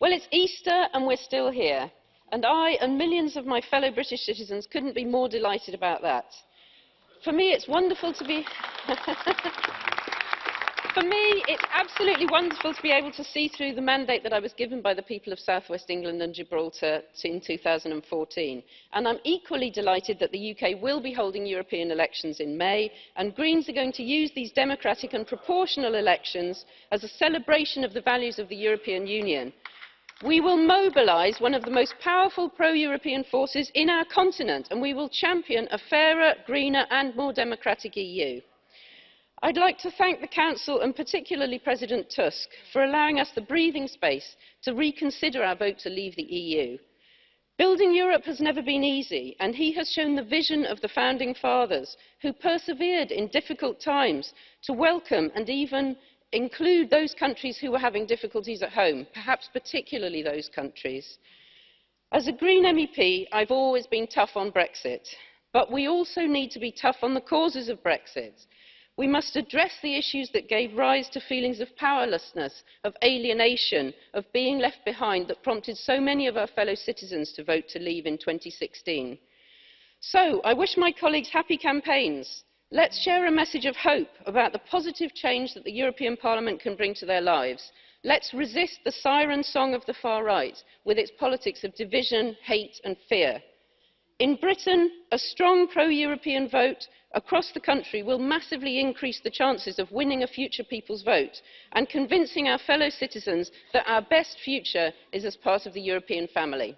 Well, it's Easter and we're still here. And I and millions of my fellow British citizens couldn't be more delighted about that. For me, it's wonderful to be... For me, it's absolutely wonderful to be able to see through the mandate that I was given by the people of South West England and Gibraltar in 2014. And I'm equally delighted that the UK will be holding European elections in May, and Greens are going to use these democratic and proportional elections as a celebration of the values of the European Union. We will mobilise one of the most powerful pro-European forces in our continent, and we will champion a fairer, greener and more democratic EU. I'd like to thank the Council and particularly President Tusk for allowing us the breathing space to reconsider our vote to leave the EU. Building Europe has never been easy, and he has shown the vision of the Founding Fathers, who persevered in difficult times to welcome and even include those countries who were having difficulties at home, perhaps particularly those countries. As a Green MEP, I've always been tough on Brexit, but we also need to be tough on the causes of Brexit. We must address the issues that gave rise to feelings of powerlessness, of alienation, of being left behind that prompted so many of our fellow citizens to vote to leave in 2016. So, I wish my colleagues happy campaigns. Let's share a message of hope about the positive change that the European Parliament can bring to their lives. Let's resist the siren song of the far right with its politics of division, hate and fear. In Britain, a strong pro-European vote across the country will massively increase the chances of winning a future people's vote and convincing our fellow citizens that our best future is as part of the European family.